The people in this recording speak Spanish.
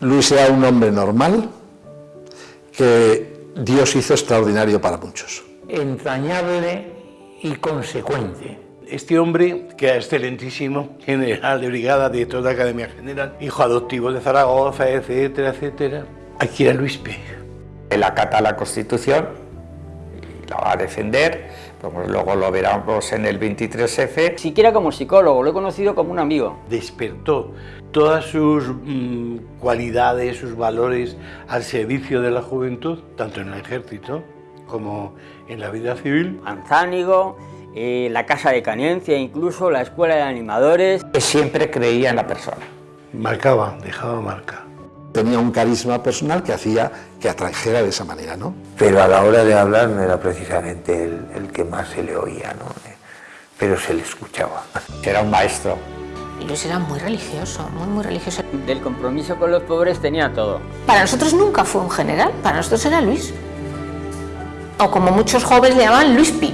Luis era un hombre normal que Dios hizo extraordinario para muchos. Entrañable y consecuente. Este hombre, que era excelentísimo, general de brigada de toda la Academia General, hijo adoptivo de Zaragoza, etcétera, etcétera. Aquí era Luis P. Él acata la Constitución la va a defender, como luego lo veremos en el 23F. Siquiera como psicólogo, lo he conocido como un amigo. Despertó todas sus mm, cualidades, sus valores al servicio de la juventud, tanto en el ejército como en la vida civil. Anzánigo, eh, la Casa de Canencia, incluso la Escuela de Animadores. Que siempre creía en la persona. Marcaba, dejaba marca. Tenía un carisma personal que hacía que atrajera de esa manera, ¿no? Pero a la hora de hablar no era precisamente el, el que más se le oía, ¿no? Pero se le escuchaba. Era un maestro. Luis era muy religioso, muy, muy religioso. Del compromiso con los pobres tenía todo. Para nosotros nunca fue un general, para nosotros era Luis. O como muchos jóvenes le llamaban Luis Pi.